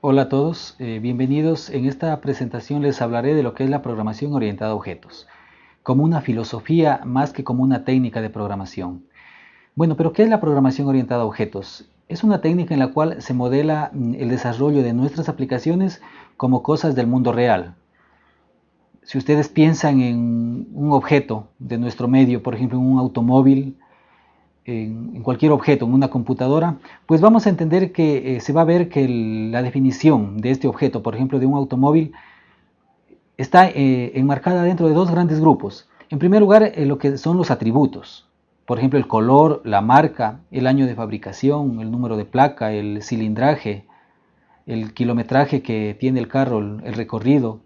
Hola a todos, eh, bienvenidos. En esta presentación les hablaré de lo que es la programación orientada a objetos, como una filosofía más que como una técnica de programación. Bueno, pero ¿qué es la programación orientada a objetos? Es una técnica en la cual se modela mm, el desarrollo de nuestras aplicaciones como cosas del mundo real. Si ustedes piensan en un objeto de nuestro medio, por ejemplo en un automóvil, en, cualquier objeto, en una computadora, pues vamos a entender que eh, se va a ver que la definición de este objeto, por ejemplo de un automóvil, está eh, enmarcada dentro de dos grandes grupos. En primer lugar, eh, lo que son los atributos. Por ejemplo, el color, la marca, el año de fabricación, el número de placa, el cilindraje, el kilometraje que tiene el carro, el, recorrido.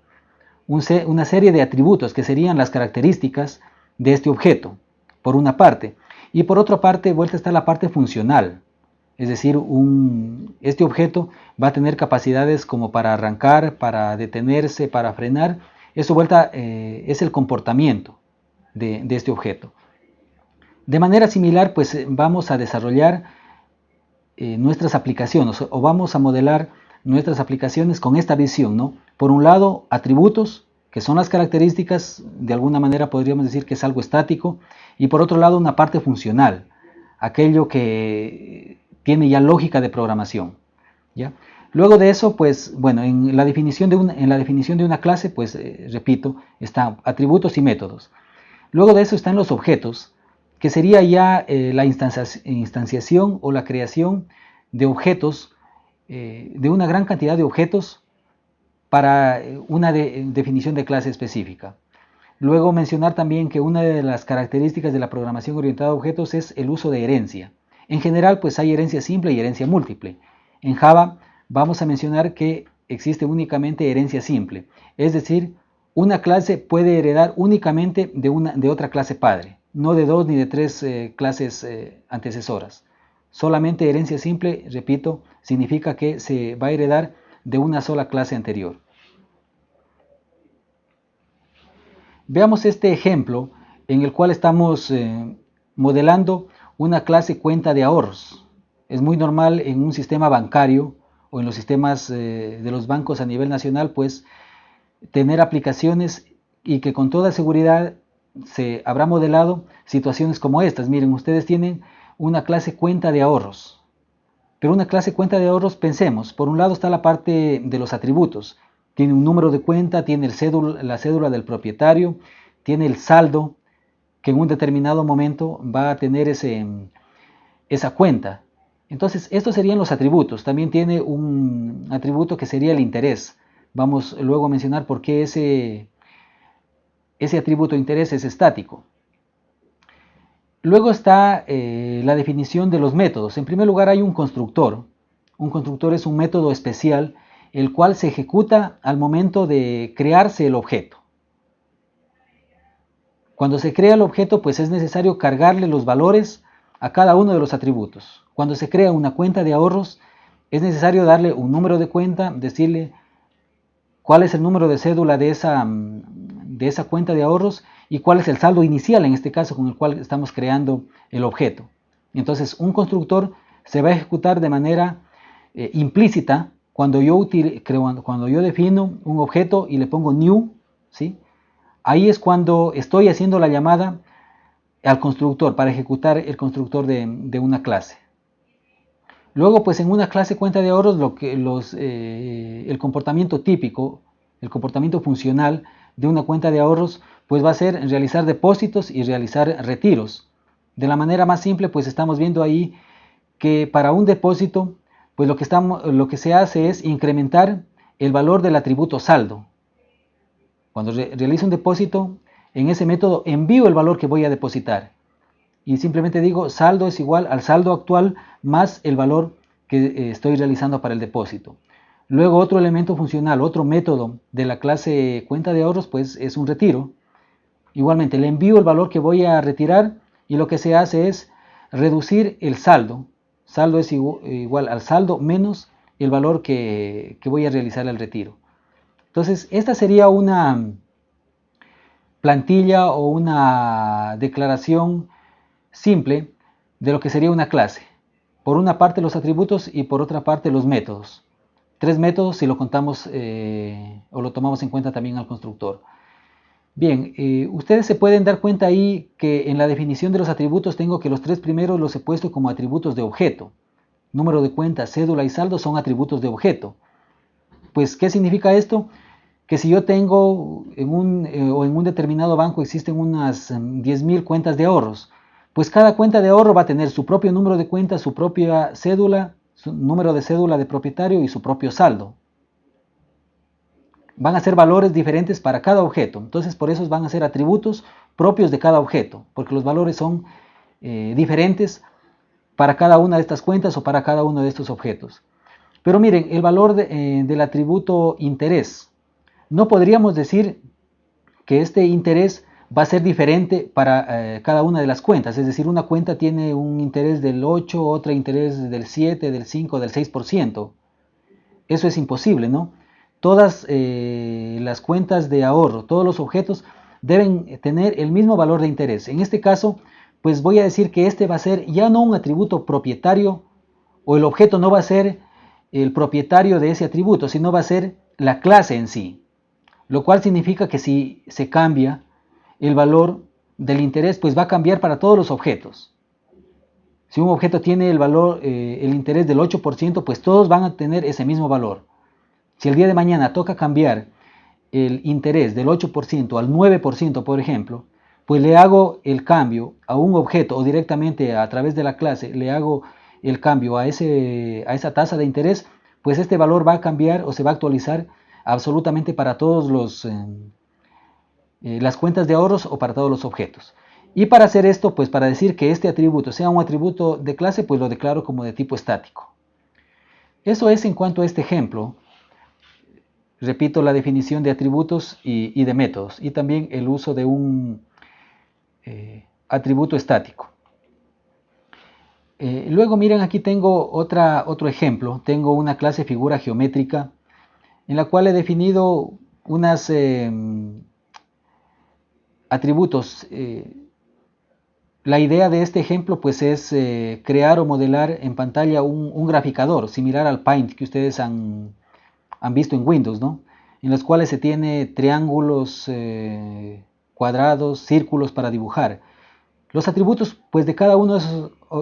una serie de atributos que serían las características de este objeto, por una parte. Y por otra parte, vuelta está la parte funcional. Es decir, este objeto va a tener capacidades como para arrancar, para detenerse, para frenar. Eso vuelta eh, es el comportamiento de, este objeto. De manera similar, pues eh, vamos a desarrollar eh, nuestras aplicaciones o vamos a modelar nuestras aplicaciones con esta visión, ¿no? Por un lado, atributos, que son las características, de alguna manera podríamos decir que es algo estático, y por otro lado una parte funcional, aquello que tiene ya lógica de programación. ¿ya? Luego de eso, pues, bueno, en la definición de una, en la definición de una clase, pues, eh, repito, están atributos y métodos. Luego de eso están los objetos, que sería ya eh, la instanciación o la creación de objetos, eh, de una gran cantidad de objetos para eh, una definición de clase específica. Luego mencionar también que una de las características de la programación orientada a objetos es el uso de herencia. En general, pues hay herencia simple y herencia múltiple. En Java vamos a mencionar que existe únicamente herencia simple, es decir, una clase puede heredar únicamente de, una, de otra clase padre, no de dos ni de tres eh, clases eh, antecesoras. Solamente herencia simple, repito, significa que se va a heredar de una sola clase anterior. Veamos este ejemplo en el cual estamos eh, modelando una clase cuenta de ahorros. Es muy normal en un sistema bancario o en los sistemas eh, de los bancos a nivel nacional, pues tener aplicaciones y que con toda seguridad se habrá modelado situaciones como estas. Miren, ustedes tienen una clase cuenta de ahorros. Pero una clase cuenta de ahorros, pensemos, por un lado está la parte de los atributos. Tiene un número de cuenta, tiene el la cédula del propietario, tiene el saldo que en un determinado momento va a tener ese, esa cuenta. Entonces, estos serían los atributos. También tiene un atributo que sería el interés. Vamos luego a mencionar por qué ese, ese atributo de interés es estático. Luego está eh, la definición de los métodos. En primer lugar hay un constructor. Un constructor es un método especial el cual se ejecuta al momento de crearse el objeto. Cuando se crea el objeto, pues es necesario cargarle los valores a cada uno de los atributos. Cuando se crea una cuenta de ahorros, es necesario darle un número de cuenta, decirle cuál es el número de cédula de esa, de esa cuenta de ahorros y cuál es el saldo inicial, en este caso, con el cual estamos creando el objeto. Entonces, un constructor se va a ejecutar de manera eh, implícita cuando yo, cuando yo defino un objeto y le pongo new, ¿sí? ahí es cuando estoy haciendo la llamada al constructor para ejecutar el constructor de, una clase. Luego, pues en una clase cuenta de ahorros, lo que los, eh, el comportamiento típico, el comportamiento funcional de una cuenta de ahorros, pues va a ser realizar depósitos y realizar retiros. De la manera más simple, pues estamos viendo ahí que para un depósito, pues lo que, estamos, lo que se hace es incrementar el valor del atributo saldo. Cuando realizo un depósito, en ese método envío el valor que voy a depositar. Y simplemente digo saldo es igual al saldo actual más el valor que eh, estoy realizando para el depósito. Luego otro elemento funcional, otro método de la clase cuenta de ahorros, pues es un retiro. Igualmente le envío el valor que voy a retirar y lo que se hace es reducir el saldo. Saldo es igual al saldo menos el valor que, voy a realizar al retiro. Entonces, esta sería una plantilla o una declaración simple de lo que sería una clase. Por una parte los atributos y por otra parte los métodos. Tres métodos si lo contamos eh, o lo tomamos en cuenta también al constructor. Bien, eh, ustedes se pueden dar cuenta ahí que en la definición de los atributos tengo que los tres primeros los he puesto como atributos de objeto. Número de cuenta, cédula y saldo son atributos de objeto. Pues, ¿qué significa esto? Que si yo tengo en un, eh, o en un determinado banco existen unas 10.000 em, cuentas de ahorros, pues cada cuenta de ahorro va a tener su propio número de cuenta, su propia cédula, su número de cédula de propietario y su propio saldo van a ser valores diferentes para cada objeto. Entonces por eso van a ser atributos propios de cada objeto, porque los valores son eh, diferentes para cada una de estas cuentas o para cada uno de estos objetos. Pero miren, el valor eh, del atributo interés. No podríamos decir que este interés va a ser diferente para eh, cada una de las cuentas. Es decir, una cuenta tiene un interés del 8, otra interés del 7, del 5, del 6%. Eso es imposible, ¿no? todas eh, las cuentas de ahorro, todos los objetos deben tener el mismo valor de interés. En este caso, pues voy a decir que este va a ser ya no un atributo propietario o el objeto no va a ser el propietario de ese atributo, sino va a ser la clase en sí. Lo cual significa que si se cambia el valor del interés, pues va a cambiar para todos los objetos. Si un objeto tiene el valor, eh, el interés del 8%, pues todos van a tener ese mismo valor. Si el día de mañana toca cambiar el interés del 8% al 9%, por ejemplo, pues le hago el cambio a un objeto o directamente a través de la clase le hago el cambio a, ese, a esa tasa de interés, pues este valor va a cambiar o se va a actualizar absolutamente para todos los eh, eh, las cuentas de ahorros o para todos los objetos. Y para hacer esto, pues para decir que este atributo sea un atributo de clase, pues lo declaro como de tipo estático. Eso es en cuanto a este ejemplo. Repito la definición de atributos y, de métodos y también el uso de un eh, atributo estático. Eh, luego miren aquí tengo otra, otro ejemplo. Tengo una clase figura geométrica en la cual he definido unos em, atributos. Eh, la idea de este ejemplo pues es crear o modelar en pantalla un, un graficador similar al Paint que ustedes han, han visto en Windows, ¿no? En los cuales se tiene triángulos, eh, cuadrados, círculos para dibujar. Los atributos pues, de cada uno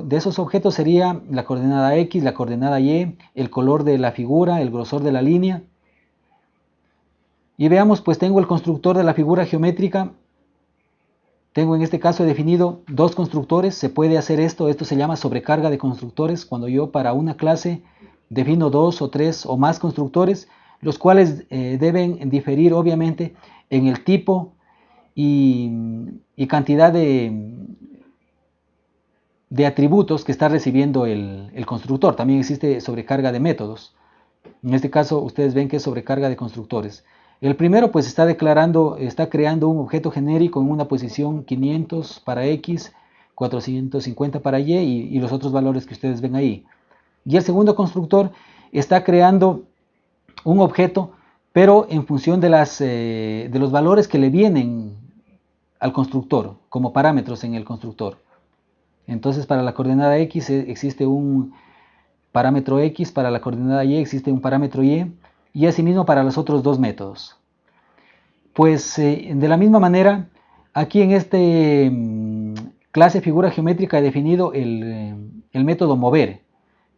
de esos, objetos sería la coordenada X, la coordenada Y, el color de la figura, el grosor de la línea. Y veamos, pues tengo el constructor de la figura geométrica. Tengo en este caso definido dos constructores. Se puede hacer esto, esto se llama sobrecarga de constructores. Cuando yo para una clase defino dos o tres o más constructores, los cuales eh, deben diferir obviamente en el tipo y, cantidad de, atributos que está recibiendo el, el, constructor. También existe sobrecarga de métodos. En este caso ustedes ven que es sobrecarga de constructores. El primero pues está declarando, está creando un objeto genérico en una posición 500 para X, 450 para Y y los otros valores que ustedes ven ahí. Y el segundo constructor está creando un objeto, pero en función de, eh, los valores que le vienen al constructor, como parámetros en el constructor. Entonces para la coordenada X eh, existe un parámetro X, para la coordenada Y existe un parámetro Y, y asimismo para los otros dos métodos. Pues eh, de la misma manera, aquí en este mm, clase figura geométrica he definido el, el método mover,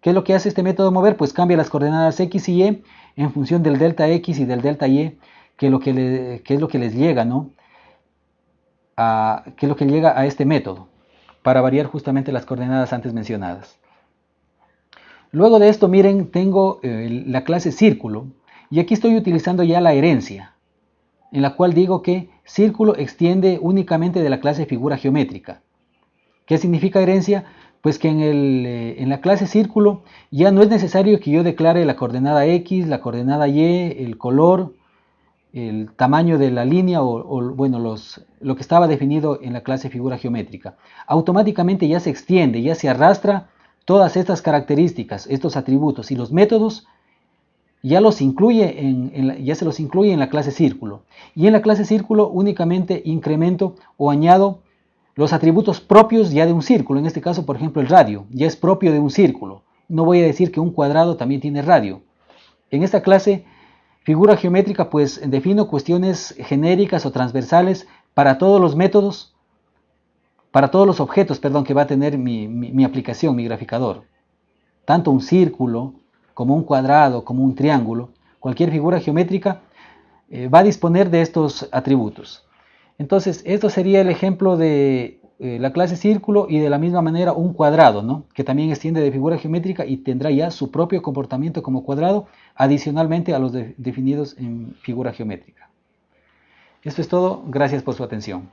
¿Qué es lo que hace este método mover? Pues cambia las coordenadas x y y en función del delta x y del delta y, que, lo que, es lo que les llega, ¿no? A, que es lo que llega a este método, para variar justamente las coordenadas antes mencionadas. Luego de esto, miren, tengo eh, la clase círculo, y aquí estoy utilizando ya la herencia, en la cual digo que círculo extiende únicamente de la clase figura geométrica. ¿Qué significa herencia? pues que en, el, eh, en, la clase círculo ya no es necesario que yo declare la coordenada X, la coordenada Y, el color, el tamaño de la línea o, bueno, los, lo que estaba definido en la clase figura geométrica. Automáticamente ya se extiende, ya se arrastra todas estas características, estos atributos y los métodos ya, se los incluye en la clase círculo. Y en la clase círculo únicamente incremento o añado los atributos propios ya de un círculo, en este caso por ejemplo el radio, ya es propio de un círculo. No voy a decir que un cuadrado también tiene radio. En esta clase, figura geométrica, pues defino cuestiones genéricas o transversales para todos los métodos, para todos los objetos, perdón, que va a tener mi, aplicación, mi graficador. Tanto un círculo, como un cuadrado, como un triángulo, cualquier figura geométrica eh, va a disponer de estos atributos. Entonces, esto sería el ejemplo de eh, la clase círculo y de la misma manera un cuadrado, ¿no? que también extiende de figura geométrica y tendrá ya su propio comportamiento como cuadrado, adicionalmente a los definidos en figura geométrica. Esto es todo, gracias por su atención.